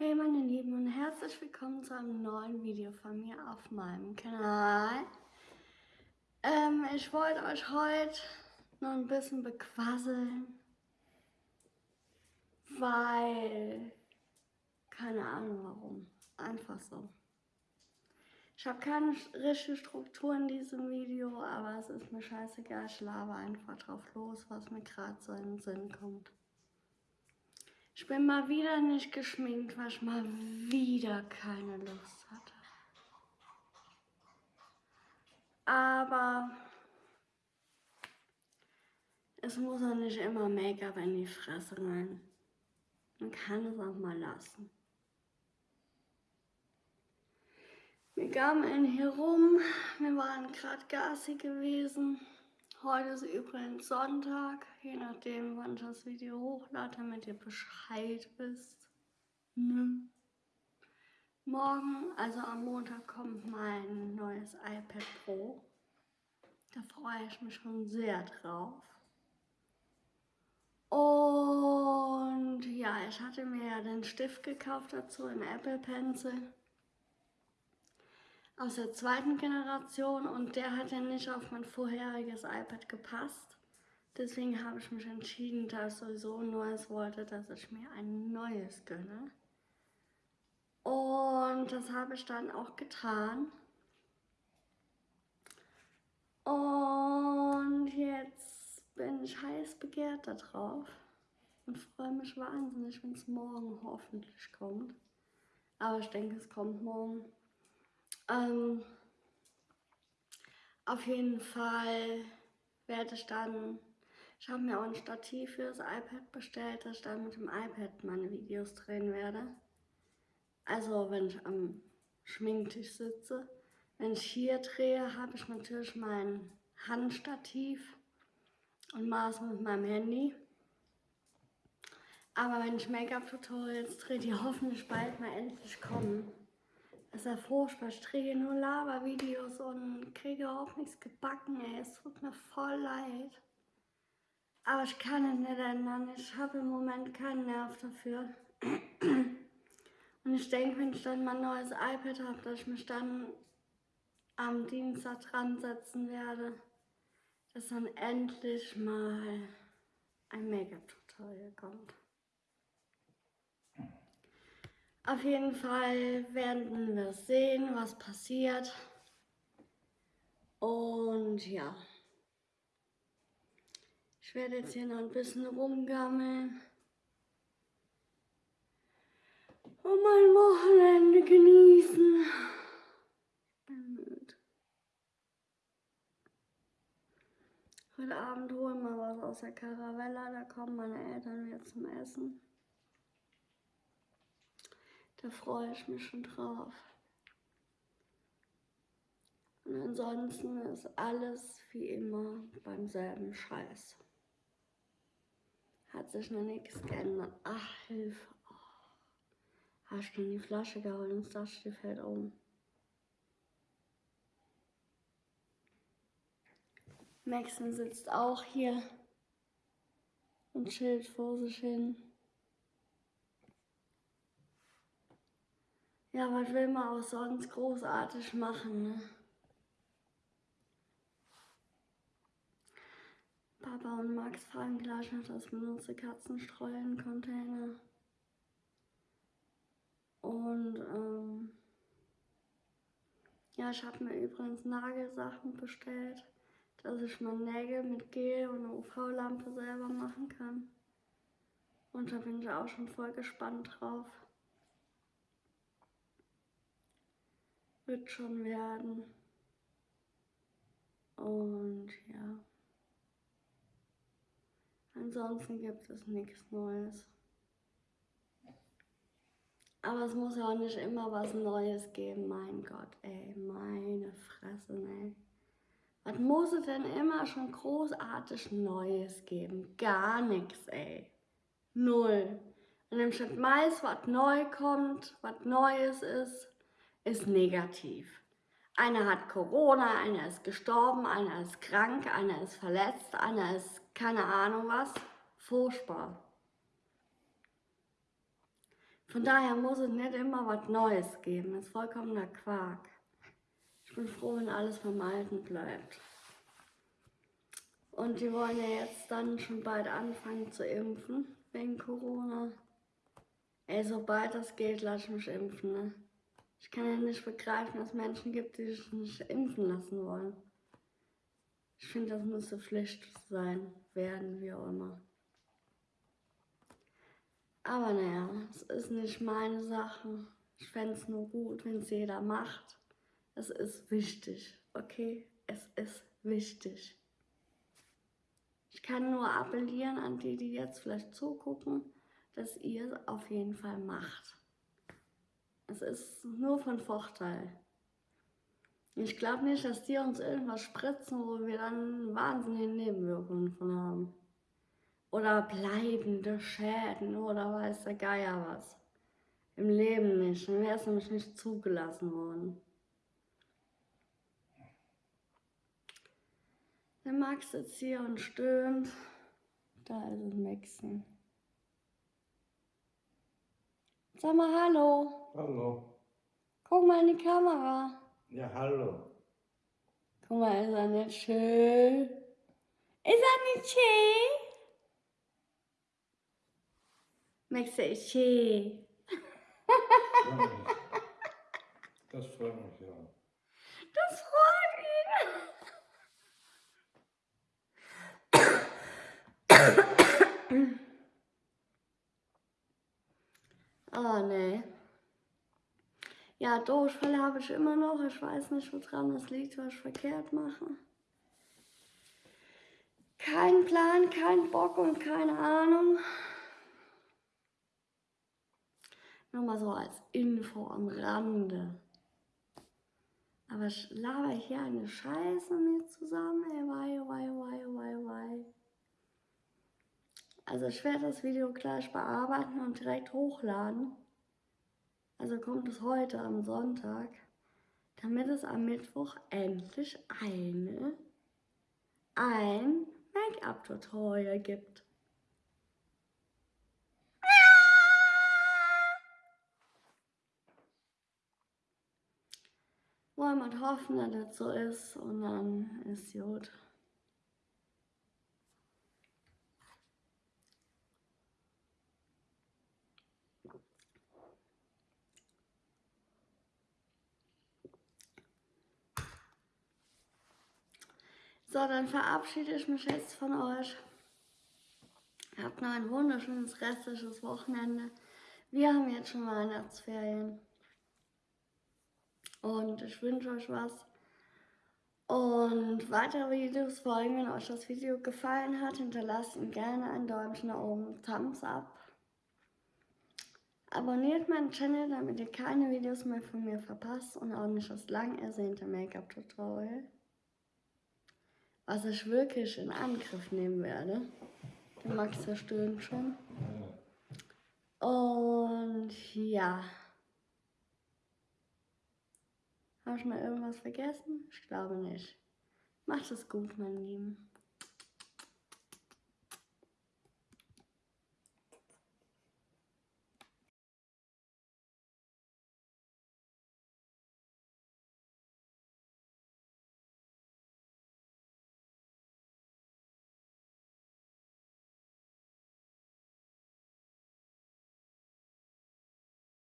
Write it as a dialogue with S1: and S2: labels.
S1: Hey meine Lieben und herzlich willkommen zu einem neuen Video von mir auf meinem Kanal. Ähm, ich wollte euch heute noch ein bisschen bequasseln, weil, keine Ahnung warum, einfach so. Ich habe keine richtige Struktur in diesem Video, aber es ist mir scheißegal, ich laber einfach drauf los, was mir gerade so in den Sinn kommt. Ich bin mal wieder nicht geschminkt, weil ich mal wieder keine Lust hatte. Aber es muss auch nicht immer Make-up in die Fresse rein. Man kann es auch mal lassen. Wir kamen hier rum, wir waren gerade Gassi gewesen. Heute ist übrigens Sonntag, je nachdem, wann ich das Video hochlade, damit ihr Bescheid wisst. Ne? Morgen, also am Montag, kommt mein neues iPad Pro. Da freue ich mich schon sehr drauf. Und ja, ich hatte mir ja den Stift gekauft dazu, in Apple Pencil aus der zweiten Generation und der hat ja nicht auf mein vorheriges iPad gepasst. Deswegen habe ich mich entschieden, da ich sowieso ein neues wollte, dass ich mir ein neues gönne. Und das habe ich dann auch getan. Und jetzt bin ich heiß begehrt darauf und freue mich wahnsinnig, wenn es morgen hoffentlich kommt. Aber ich denke, es kommt morgen. Ähm, auf jeden Fall werde ich dann, ich habe mir auch ein Stativ für das iPad bestellt, dass ich dann mit dem iPad meine Videos drehen werde. Also wenn ich am Schminktisch sitze. Wenn ich hier drehe, habe ich natürlich mein Handstativ und maße mit meinem Handy. Aber wenn ich Make-up-Tutorials drehe, die hoffentlich bald mal endlich kommen, das ist ja furchtbar. Ich drehe nur Lava-Videos und kriege auch nichts gebacken, ey. Es tut mir voll leid. Aber ich kann es nicht ändern. Ich habe im Moment keinen Nerv dafür. Und ich denke, wenn ich dann mein neues iPad habe, dass ich mich dann am Dienstag dran setzen werde, dass dann endlich mal ein Make-up-Tutorial kommt. Auf jeden Fall werden wir sehen, was passiert. Und ja. Ich werde jetzt hier noch ein bisschen rumgammeln. Und mein Wochenende genießen. Ich bin müde. Heute Abend holen wir was aus der Caravella. Da kommen meine Eltern wieder zum Essen. Da freue ich mich schon drauf. Und ansonsten ist alles wie immer beim selben Scheiß. Hat sich noch nichts geändert. Ach, Hilfe. Hast du die Flasche geholt und das fällt um. Maxen sitzt auch hier und chillt vor sich hin. Ja, was will man auch sonst großartig machen, ne? Papa und Max fragen gleich nach das benutzte Katzenstreulen-Container. Und ähm, ja, ich habe mir übrigens Nagelsachen bestellt, dass ich meine Nägel mit Gel und UV-Lampe selber machen kann. Und da bin ich auch schon voll gespannt drauf. Wird schon werden. Und ja. Ansonsten gibt es nichts Neues. Aber es muss ja auch nicht immer was Neues geben. Mein Gott, ey, meine Fresse, ey. Was muss es denn immer schon großartig Neues geben? Gar nichts, ey. Null. Im Schritt meist, was neu kommt, was Neues ist, ist negativ. Einer hat Corona, einer ist gestorben, einer ist krank, einer ist verletzt, einer ist keine Ahnung was. Furchtbar. Von daher muss es nicht immer was Neues geben. Das ist vollkommener Quark. Ich bin froh, wenn alles beim Alten bleibt. Und die wollen ja jetzt dann schon bald anfangen zu impfen, wegen Corona. Ey, sobald das geht, lass ich mich impfen, ne? Ich kann ja nicht begreifen, dass es Menschen gibt, die sich nicht impfen lassen wollen. Ich finde, das müsste Pflicht sein, werden, wie auch immer. Aber naja, es ist nicht meine Sache. Ich fände es nur gut, wenn es jeder macht. Es ist wichtig, okay? Es ist wichtig. Ich kann nur appellieren an die, die jetzt vielleicht zugucken, dass ihr es auf jeden Fall macht. Es ist nur von Vorteil. Ich glaube nicht, dass die uns irgendwas spritzen, wo wir dann wahnsinnige Nebenwirkungen von haben. Oder bleibende Schäden oder weiß der Geier was. Im Leben nicht. Dann wäre es nämlich nicht zugelassen worden. Der Max sitzt hier und stöhnt. Da ist es Maxen. Sag mal Hallo.
S2: Hallo.
S1: Guck mal in die Kamera.
S2: Ja, hallo.
S1: Guck mal, ist er nicht schön? Ist er nicht schön? Max ist schön.
S2: Das freut mich, ja.
S1: Das freut ihn. Oh nee. Ja, Durchfall habe ich immer noch. Ich weiß nicht, woran das liegt, was ich verkehrt mache. Kein Plan, kein Bock und keine Ahnung. Nur mal so als Info am Rande. Aber ich laber hier eine Scheiße mit zusammen. Ey, wei, wei, wei, wei, wei. Also ich werde das Video gleich bearbeiten und direkt hochladen. Also kommt es heute am Sonntag, damit es am Mittwoch endlich eine, ein Make-up-Tutorial gibt. Wollen wir hoffen, dass das so ist und dann ist gut. So, dann verabschiede ich mich jetzt von euch. Habt noch ein wunderschönes restliches Wochenende. Wir haben jetzt schon Weihnachtsferien. Und ich wünsche euch was. Und weitere Videos folgen, wenn euch das Video gefallen hat, hinterlasst ihm gerne ein Däumchen nach oben, Thumbs up. Abonniert meinen Channel, damit ihr keine Videos mehr von mir verpasst und auch nicht das lang ersehnte Make-up-Tutorial was ich wirklich in Angriff nehmen werde. Der Max verstöhnt schon. Und ja. Habe ich mal irgendwas vergessen? Ich glaube nicht. Macht es gut, mein Lieben.